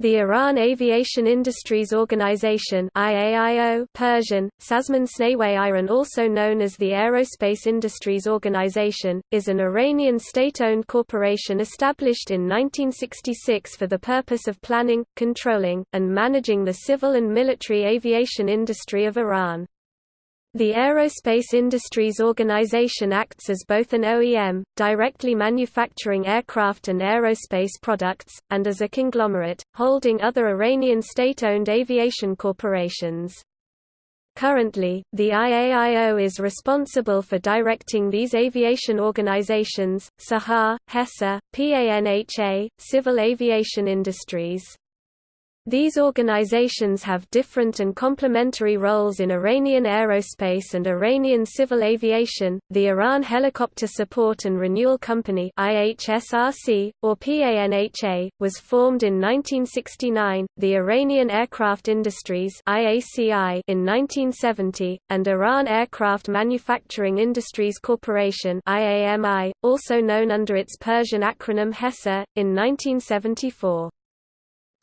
The Iran Aviation Industries Organization IAIO Persian, Sazman Iran also known as the Aerospace Industries Organization, is an Iranian state-owned corporation established in 1966 for the purpose of planning, controlling, and managing the civil and military aviation industry of Iran. The Aerospace Industries Organization acts as both an OEM, directly manufacturing aircraft and aerospace products, and as a conglomerate, holding other Iranian state-owned aviation corporations. Currently, the IAIO is responsible for directing these aviation organizations, SAHA, HESA, PANHA, Civil Aviation Industries. These organizations have different and complementary roles in Iranian aerospace and Iranian civil aviation. The Iran Helicopter Support and Renewal Company (IHSRC) or PANHA was formed in 1969, the Iranian Aircraft Industries (IACI) in 1970, and Iran Aircraft Manufacturing Industries Corporation (IAMI), also known under its Persian acronym HESA, in 1974.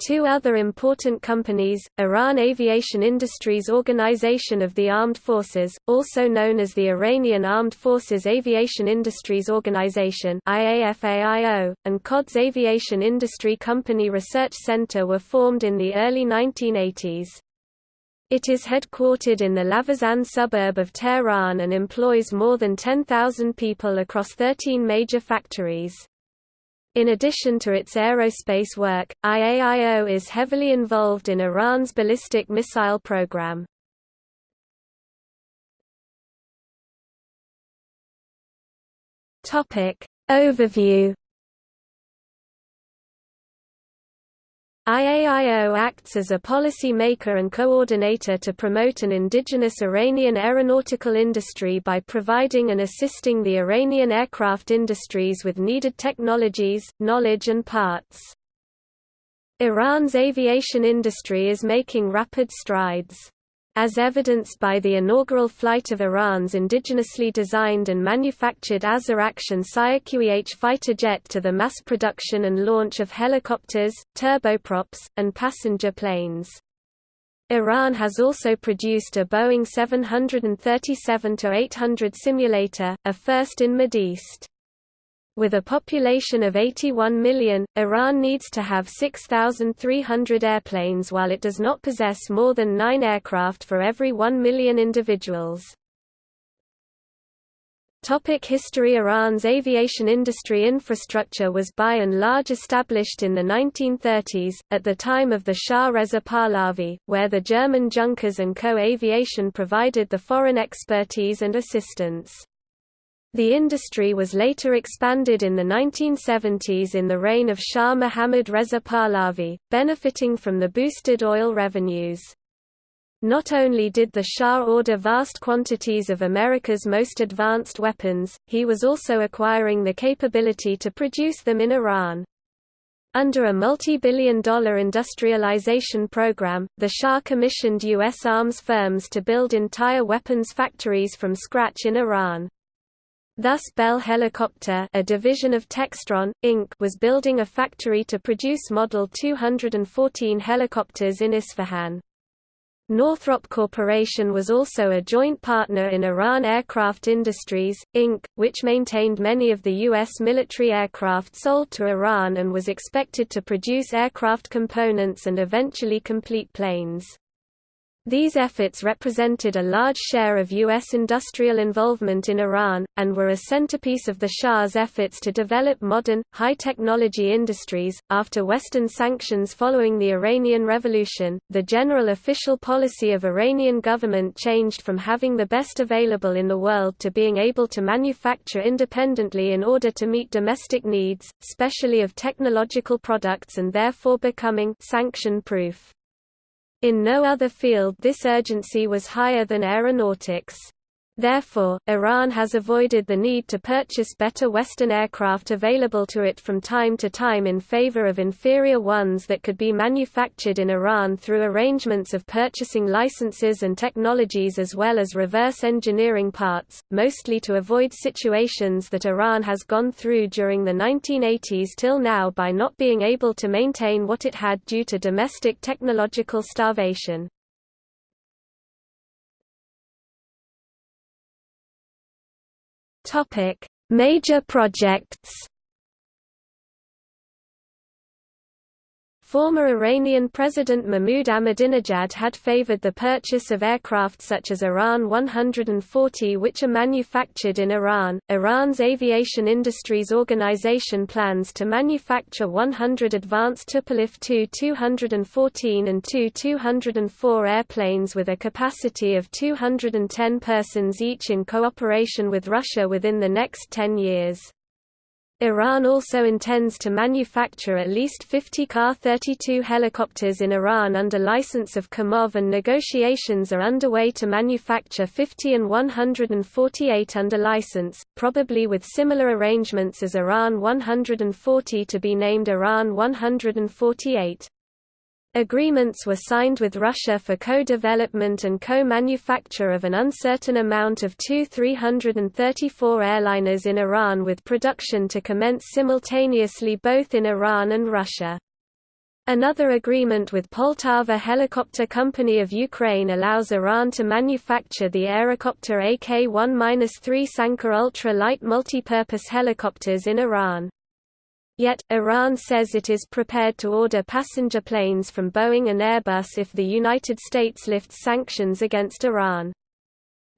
Two other important companies, Iran Aviation Industries Organization of the Armed Forces, also known as the Iranian Armed Forces Aviation Industries Organization and Quds Aviation Industry Company Research Center were formed in the early 1980s. It is headquartered in the Lavizan suburb of Tehran and employs more than 10,000 people across 13 major factories. In addition to its aerospace work, IAIO is heavily involved in Iran's ballistic missile program. Topic Overview IAIO acts as a policy maker and coordinator to promote an indigenous Iranian aeronautical industry by providing and assisting the Iranian aircraft industries with needed technologies, knowledge and parts. Iran's aviation industry is making rapid strides as evidenced by the inaugural flight of Iran's indigenously designed and manufactured Azar Action QE-H fighter jet to the mass production and launch of helicopters, turboprops, and passenger planes. Iran has also produced a Boeing 737-800 simulator, a first in East. With a population of 81 million, Iran needs to have 6,300 airplanes while it does not possess more than nine aircraft for every 1 million individuals. Topic history Iran's aviation industry infrastructure was by and large established in the 1930s, at the time of the Shah Reza Pahlavi, where the German Junkers and Co. Aviation provided the foreign expertise and assistance. The industry was later expanded in the 1970s in the reign of Shah Mohammad Reza Pahlavi, benefiting from the boosted oil revenues. Not only did the Shah order vast quantities of America's most advanced weapons, he was also acquiring the capability to produce them in Iran. Under a multi-billion dollar industrialization program, the Shah commissioned U.S. arms firms to build entire weapons factories from scratch in Iran. Thus Bell Helicopter a division of Textron, Inc. was building a factory to produce Model 214 helicopters in Isfahan. Northrop Corporation was also a joint partner in Iran Aircraft Industries, Inc., which maintained many of the U.S. military aircraft sold to Iran and was expected to produce aircraft components and eventually complete planes. These efforts represented a large share of U.S. industrial involvement in Iran, and were a centerpiece of the Shah's efforts to develop modern, high-technology industries. After Western sanctions following the Iranian Revolution, the general official policy of Iranian government changed from having the best available in the world to being able to manufacture independently in order to meet domestic needs, especially of technological products and therefore becoming sanction-proof. In no other field this urgency was higher than aeronautics. Therefore, Iran has avoided the need to purchase better Western aircraft available to it from time to time in favor of inferior ones that could be manufactured in Iran through arrangements of purchasing licenses and technologies as well as reverse engineering parts, mostly to avoid situations that Iran has gone through during the 1980s till now by not being able to maintain what it had due to domestic technological starvation. Topic: Major projects. Former Iranian President Mahmoud Ahmadinejad had favored the purchase of aircraft such as Iran 140 which are manufactured in Iran. Iran's Aviation Industries Organization plans to manufacture 100 advanced Tupolev Tu-214 and Tu-204 airplanes with a capacity of 210 persons each in cooperation with Russia within the next 10 years. Iran also intends to manufacture at least 50 Ka-32 helicopters in Iran under license of Kamov and negotiations are underway to manufacture 50 An-148 under license, probably with similar arrangements as Iran 140 to be named Iran 148. Agreements were signed with Russia for co-development and co-manufacture of an uncertain amount of Tu-334 airliners in Iran with production to commence simultaneously both in Iran and Russia. Another agreement with Poltava Helicopter Company of Ukraine allows Iran to manufacture the Aerocopter AK-1-3 Sanka ultra-light multipurpose helicopters in Iran. Yet, Iran says it is prepared to order passenger planes from Boeing and Airbus if the United States lifts sanctions against Iran.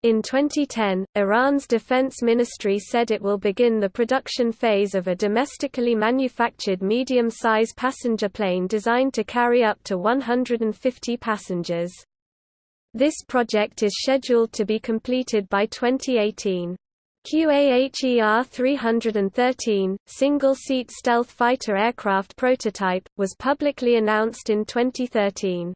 In 2010, Iran's defense ministry said it will begin the production phase of a domestically manufactured medium-size passenger plane designed to carry up to 150 passengers. This project is scheduled to be completed by 2018. QAHER 313, single-seat stealth fighter aircraft prototype, was publicly announced in 2013.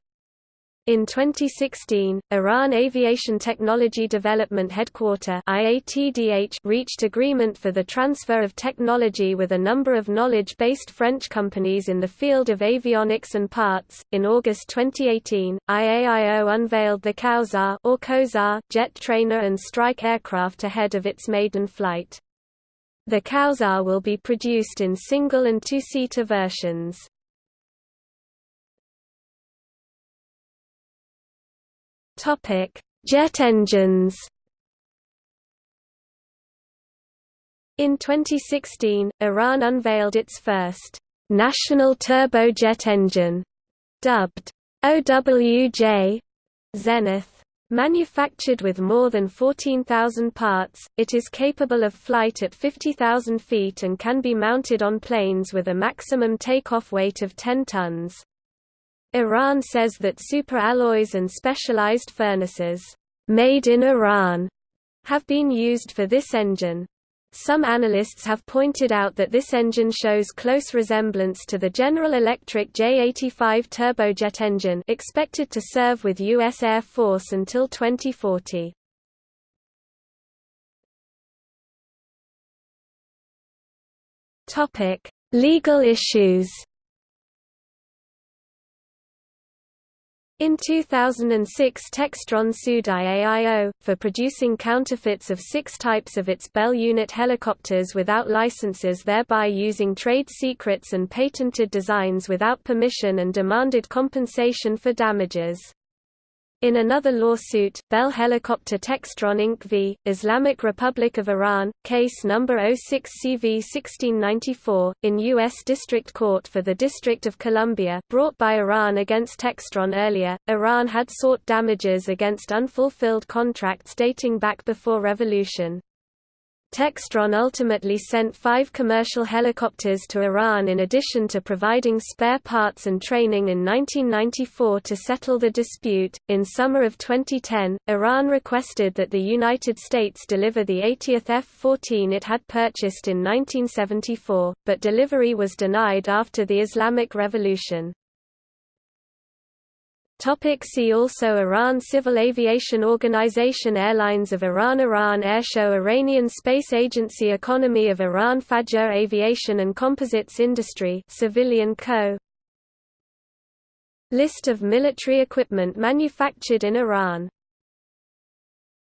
In 2016, Iran Aviation Technology Development Headquarter IATDH reached agreement for the transfer of technology with a number of knowledge-based French companies in the field of avionics and parts. In August 2018, IAIO unveiled the Kawsar or Kozar jet trainer and strike aircraft ahead of its maiden flight. The Kawsar will be produced in single and two-seater versions. Topic: Jet engines. In 2016, Iran unveiled its first national turbojet engine, dubbed OWJ Zenith. Manufactured with more than 14,000 parts, it is capable of flight at 50,000 feet and can be mounted on planes with a maximum takeoff weight of 10 tons. Iran says that superalloys and specialized furnaces, made in Iran, have been used for this engine. Some analysts have pointed out that this engine shows close resemblance to the General Electric J85 turbojet engine expected to serve with U.S. Air Force until 2040. Legal issues In 2006 Textron sued IAIO, for producing counterfeits of six types of its Bell unit helicopters without licenses thereby using trade secrets and patented designs without permission and demanded compensation for damages. In another lawsuit, Bell Helicopter Textron Inc. v. Islamic Republic of Iran, case number 06CV1694, in U.S. District Court for the District of Columbia, brought by Iran against Textron earlier, Iran had sought damages against unfulfilled contracts dating back before revolution. Textron ultimately sent five commercial helicopters to Iran in addition to providing spare parts and training in 1994 to settle the dispute. In summer of 2010, Iran requested that the United States deliver the 80th F 14 it had purchased in 1974, but delivery was denied after the Islamic Revolution. Topic see also Iran Civil Aviation Organization Airlines of Iran Iran Airshow Iranian Space Agency Economy of Iran Fajr Aviation and Composites Industry Civilian Co. List of military equipment manufactured in Iran